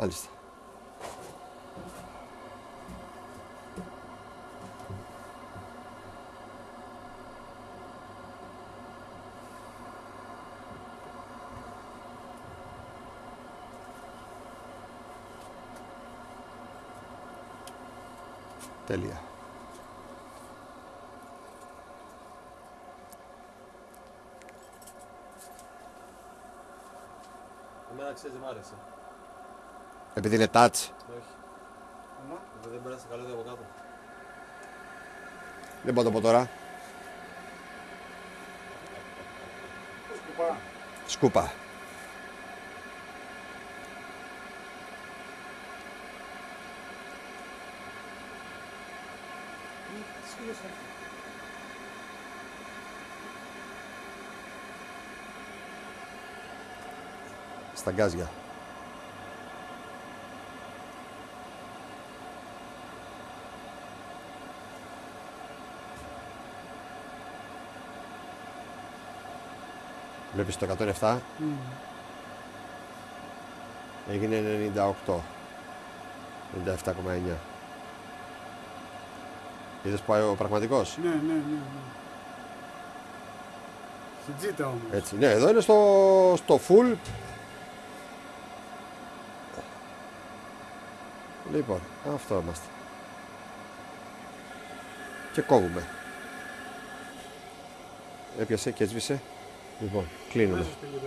Μάλιστα. Τέλεια. Εμένα ξέρεις δεν μ' άρεσε. Επειδή είναι touch. Όχι. Επειδή δεν πέρασε καλό από κάτω. Δεν μπορώ να το πω τώρα. Σκουπά. Σκούπα. Στα γκάζια. Βλέπεις το 107 έγινε 98 97,9 Είδες που πάει ο πραγματικός; Ναι, ναι, ναι. ναι. Στην τζίτα όμως. Έτσι, ναι, εδώ είναι στο, στο full. Λοιπόν, αυτό είμαστε. Και κόβουμε. Έπιασε και έσβησε Λοιπόν, κλείνουμε Μέσα στη γυναίκα.